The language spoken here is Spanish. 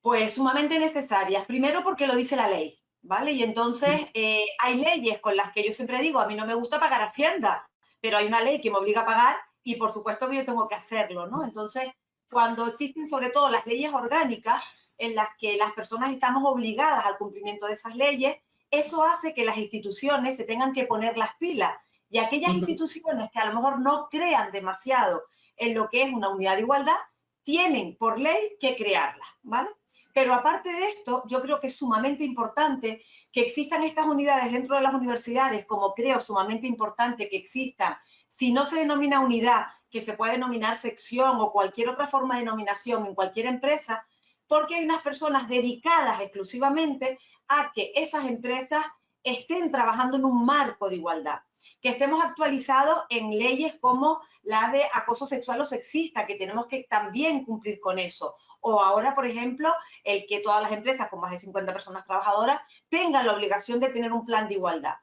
Pues sumamente necesarias. Primero porque lo dice la ley, ¿vale? Y entonces eh, hay leyes con las que yo siempre digo, a mí no me gusta pagar Hacienda, pero hay una ley que me obliga a pagar y por supuesto que yo tengo que hacerlo, ¿no? Entonces, cuando existen sobre todo las leyes orgánicas en las que las personas estamos obligadas al cumplimiento de esas leyes, eso hace que las instituciones se tengan que poner las pilas y aquellas instituciones que a lo mejor no crean demasiado en lo que es una unidad de igualdad, tienen por ley que crearla, ¿vale? Pero aparte de esto, yo creo que es sumamente importante que existan estas unidades dentro de las universidades, como creo sumamente importante que existan, si no se denomina unidad, que se puede denominar sección o cualquier otra forma de denominación en cualquier empresa, porque hay unas personas dedicadas exclusivamente a que esas empresas estén trabajando en un marco de igualdad, que estemos actualizados en leyes como la de acoso sexual o sexista, que tenemos que también cumplir con eso. O ahora, por ejemplo, el que todas las empresas con más de 50 personas trabajadoras tengan la obligación de tener un plan de igualdad.